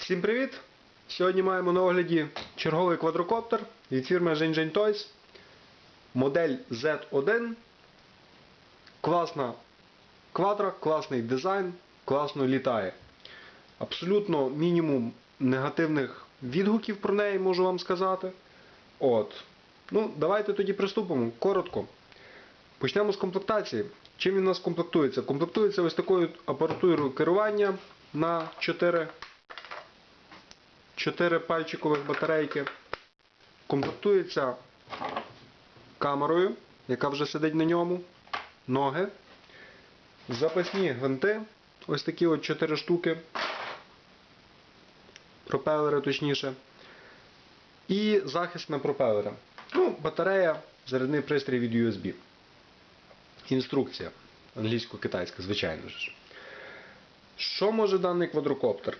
Всім привіт! Сьогодні маємо на огляді черговий квадрокоптер від фірми Zheng Toys. Модель Z1. Класна квадра, класний дизайн, класно літає. Абсолютно мінімум негативних відгуків про неї можу вам сказати. От. Ну, давайте тоді приступимо. Коротко. Почнемо з комплектації. Чим він у нас комплектується? Комплектується ось такою апаратурою керування на 4 4 пальчикових батарейки. Комплектується камерою, яка вже сидить на ньому, ноги, запасні гвинти, ось такі от 4 штуки, пропелери точніше, і захист на пропелери. Ну, батарея, зарядний пристрій від USB. Інструкція англійсько-китайська, звичайно ж. Що може даний квадрокоптер?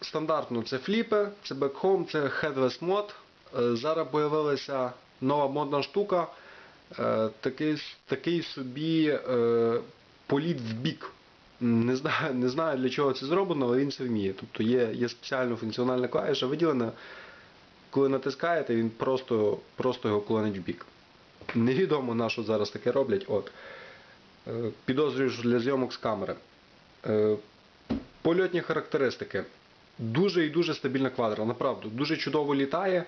Стандартно це фліпи, це бекхом, це headless мод. Е, Зараз з'явилася нова модна штука, е, такий, такий собі е, політ в бік. Не знаю, не знаю для чого це зроблено, але він це вміє. Тобто є, є спеціальна функціональна клавіша виділена. Коли натискаєте, він просто, просто його клонить в бік. Невідомо на що зараз таке роблять. От. Підозрюю, що для зйомок з камери. Польотні характеристики. Дуже і дуже стабільна квадра, направду. Дуже чудово літає.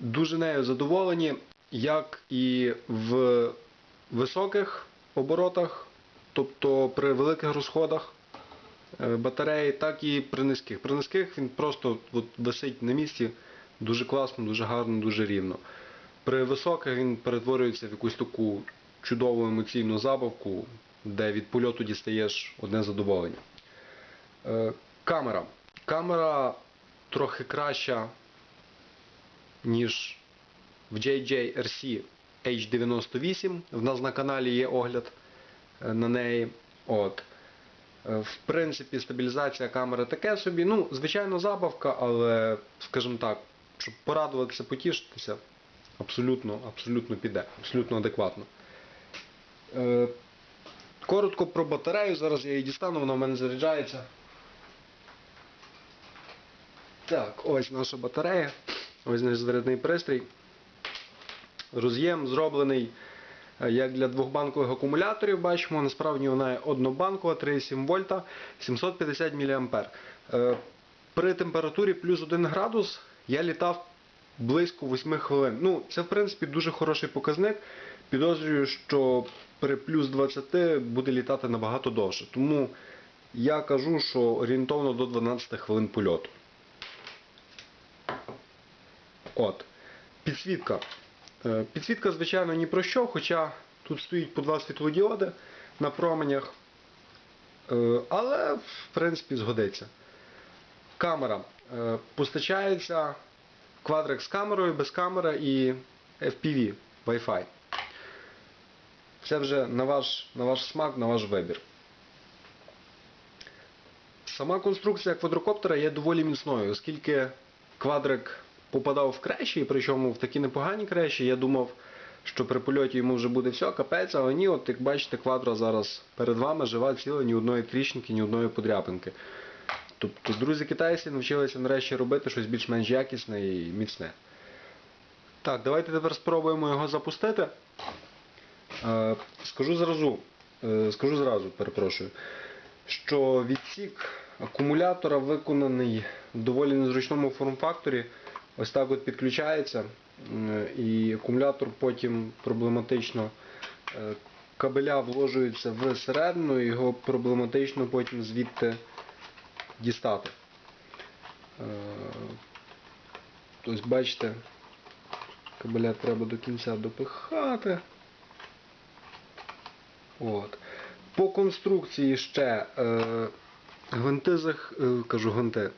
Дуже нею задоволені, як і в високих оборотах, тобто при великих розходах е, батареї, так і при низьких. При низьких він просто от, висить на місці дуже класно, дуже гарно, дуже рівно. При високих він перетворюється в якусь таку чудову емоційну забавку, де від польоту дістаєш одне задоволення. Камера. Камера трохи краща, ніж в JJRC H98. В нас на каналі є огляд е, на неї. От. Е, В принципі, стабілізація камери таке собі. Ну, звичайно, забавка, але, скажімо так, щоб порадуватися, потішитися, абсолютно, абсолютно піде, абсолютно адекватно. Е, Коротко про батарею. Зараз я її дістану, вона в мене заряджається. Так, ось наша батарея. Ось наш зарядний пристрій. Роз'єм зроблений е, як для двохбанкових акумуляторів, бачимо, насправді вона є однобанкова, 3,7 вольта, 750 мА. Е, При температурі плюс 1 градус я літав близько 8 хвилин. Ну, це в принципі дуже хороший показник. Підозрюю, що при плюс 20 буде літати набагато довше. Тому я кажу, що орієнтовно до 12 хвилин польоту. От. Підсвітка. Е, Підсвітка, звичайно, ні про що, хоча тут стоїть по два світлодіоди на променях. Е, Але, в принципі, згодиться. Камера. Е, Постачається квадрик з камерою, без камери і FPV Wi-Fi. Це вже на ваш, на ваш смак, на ваш вибір. Сама конструкція квадрокоптера є доволі міцною, оскільки квадрик попадав в крещі, причому в такі непогані крещі, я думав, що при польоті йому вже буде все, капець, але ні, от як бачите, квадра зараз перед вами жива ціла, ні одної тріщинки, ні одної подряпинки. Тобто друзі китайці навчилися нарешті робити щось більш-менш якісне і міцне. Так, давайте тепер спробуємо його запустити. Е, Скажу зразу, е, скажу зразу, перепрошую, що відсік акумулятора виконаний в доволі незручному форм-факторі. Ось так от підключається, і акумулятор потім проблематично е, кабеля вложуються всередину, і його проблематично потім звідти дістати. Е, Ось бачите, кабеля треба до кінця допихати. От. По конструкції ще е, гвинти е, кажу гвинти.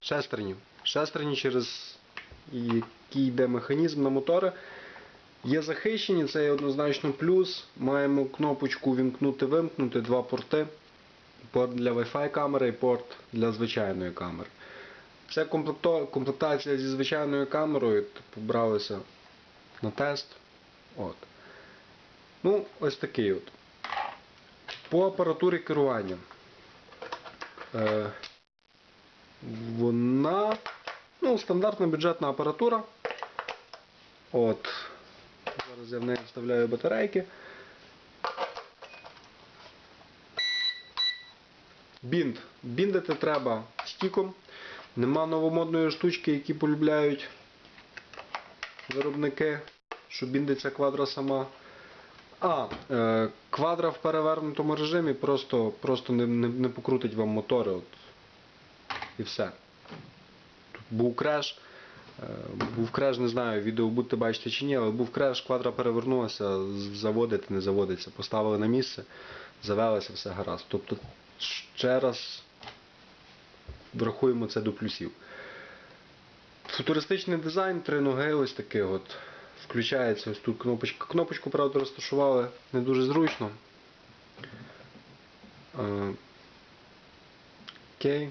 Шестерні. Шестерні, через який йде механізм на мотори. Є захищені, це є однозначно плюс. Маємо кнопочку вімкнути-вимкнути, два порти. Порт для Wi-Fi камери і порт для звичайної камери. Це комплектація зі звичайною камерою, типу бралися на тест. От. Ну, ось такий от. По апаратурі керування. Е, вона ну, стандартна бюджетна апаратура. От. Зараз я в неї вставляю батарейки. Бінд. Біндити треба стіком. Нема новомодної штучки, які полюбляють виробники, що біндиться квадра сама. А, е, квадра в перевернутому режимі просто, просто не, не, не покрутить вам мотори. От. І все. Був креш. Е, був креш, не знаю, відео будете бачити чи ні, але був креш, квадра перевернулася, заводити не заводиться. Поставили на місце, завелися, все гаразд. Тобто, ще раз врахуємо це до плюсів. Футуристичний дизайн, три ноги ось такий от. Включається ось тут кнопочка. Кнопочку, правда, розташували не дуже зручно. Е, Окей.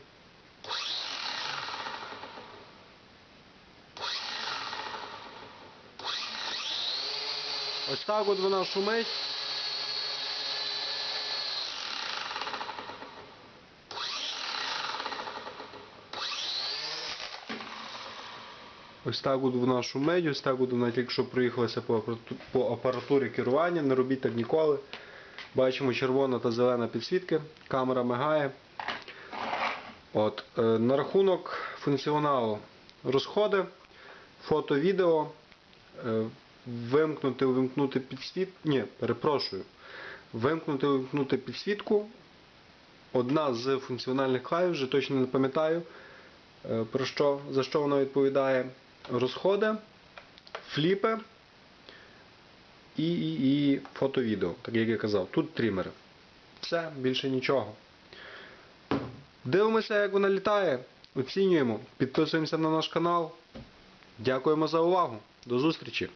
Ось так от вона шумить. Ось так от вона шумить, ось так от вона тільки що проїхалася по апаратурі керування, не робіть так ніколи. Бачимо червона та зелена підсвітки, камера мигає. От, е, на рахунок функціоналу розходи, фото, відео, е, вимкнути, увімкнути підсвіт. Ні, перепрошую. Вимкнути, увімкнути підсвітку. Одна з функціональних клавіш, вже точно не пам'ятаю, е, про що, за що вона відповідає. Розходи, фліпи і, і, і фото-відео, так як я казав. Тут трімери. Все, більше нічого. Дивимося, як вона літає, оцінюємо, підписуємося на наш канал. Дякуємо за увагу. До зустрічі!